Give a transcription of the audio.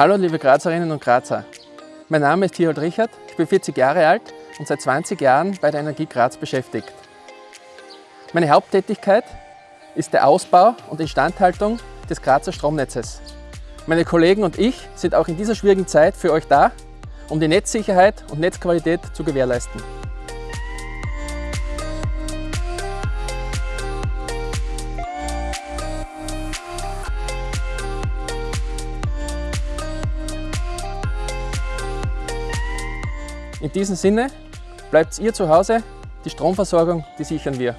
Hallo liebe Grazerinnen und Grazer. Mein Name ist Tiold Richard, ich bin 40 Jahre alt und seit 20 Jahren bei der Energie Graz beschäftigt. Meine Haupttätigkeit ist der Ausbau und Instandhaltung des Grazer Stromnetzes. Meine Kollegen und ich sind auch in dieser schwierigen Zeit für euch da, um die Netzsicherheit und Netzqualität zu gewährleisten. In diesem Sinne, bleibt ihr zu Hause, die Stromversorgung, die sichern wir.